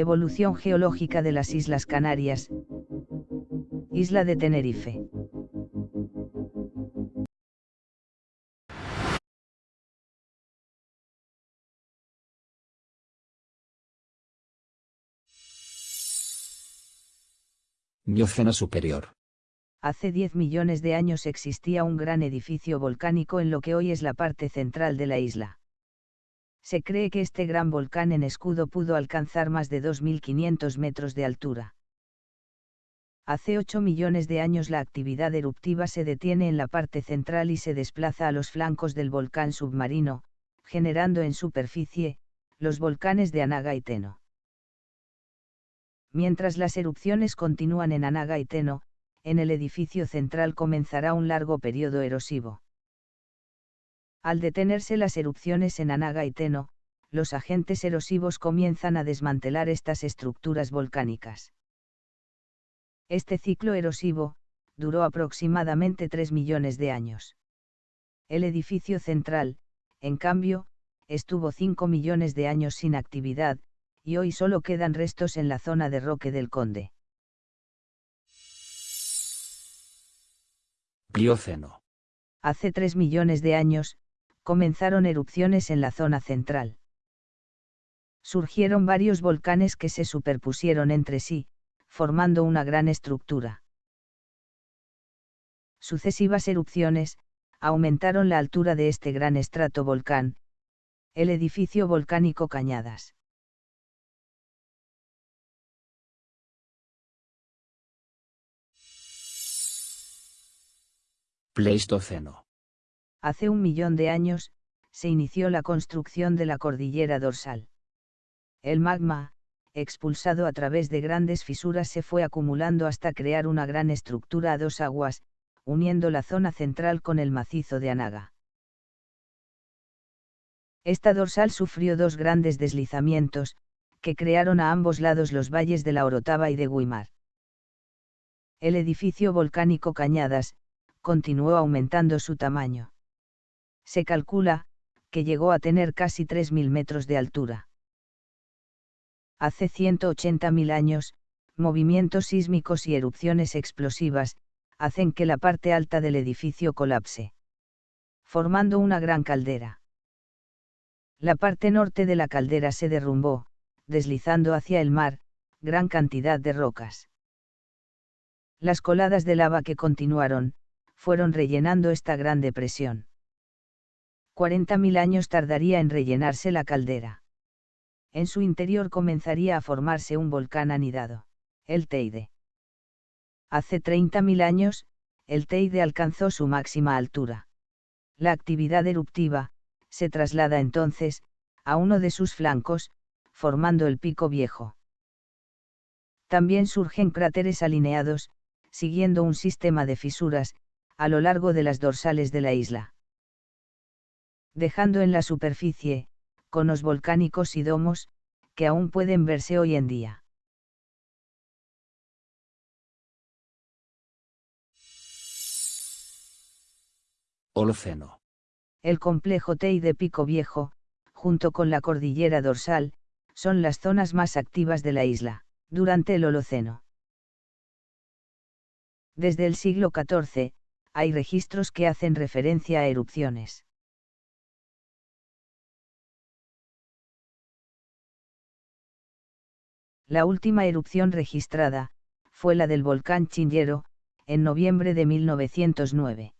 Evolución geológica de las Islas Canarias. Isla de Tenerife. Mioceno superior. Hace 10 millones de años existía un gran edificio volcánico en lo que hoy es la parte central de la isla. Se cree que este gran volcán en escudo pudo alcanzar más de 2.500 metros de altura. Hace 8 millones de años la actividad eruptiva se detiene en la parte central y se desplaza a los flancos del volcán submarino, generando en superficie, los volcanes de Anaga y Teno. Mientras las erupciones continúan en Anaga y Teno, en el edificio central comenzará un largo periodo erosivo. Al detenerse las erupciones en Anaga y Teno, los agentes erosivos comienzan a desmantelar estas estructuras volcánicas. Este ciclo erosivo, duró aproximadamente 3 millones de años. El edificio central, en cambio, estuvo 5 millones de años sin actividad, y hoy solo quedan restos en la zona de Roque del Conde. Plioceno. Hace 3 millones de años, comenzaron erupciones en la zona central. Surgieron varios volcanes que se superpusieron entre sí, formando una gran estructura. Sucesivas erupciones, aumentaron la altura de este gran estrato volcán, el edificio volcánico Cañadas. Pleistoceno. Hace un millón de años, se inició la construcción de la cordillera dorsal. El magma, expulsado a través de grandes fisuras, se fue acumulando hasta crear una gran estructura a dos aguas, uniendo la zona central con el macizo de Anaga. Esta dorsal sufrió dos grandes deslizamientos, que crearon a ambos lados los valles de la Orotava y de Guimar. El edificio volcánico Cañadas, continuó aumentando su tamaño. Se calcula, que llegó a tener casi 3.000 metros de altura. Hace 180.000 años, movimientos sísmicos y erupciones explosivas, hacen que la parte alta del edificio colapse. Formando una gran caldera. La parte norte de la caldera se derrumbó, deslizando hacia el mar, gran cantidad de rocas. Las coladas de lava que continuaron, fueron rellenando esta gran depresión. 40.000 años tardaría en rellenarse la caldera. En su interior comenzaría a formarse un volcán anidado, el Teide. Hace 30.000 años, el Teide alcanzó su máxima altura. La actividad eruptiva, se traslada entonces, a uno de sus flancos, formando el pico viejo. También surgen cráteres alineados, siguiendo un sistema de fisuras, a lo largo de las dorsales de la isla. Dejando en la superficie, conos volcánicos y domos, que aún pueden verse hoy en día. Holoceno. El complejo TEI de Pico Viejo, junto con la cordillera dorsal, son las zonas más activas de la isla, durante el Holoceno. Desde el siglo XIV, hay registros que hacen referencia a erupciones. La última erupción registrada, fue la del volcán Chinllero, en noviembre de 1909.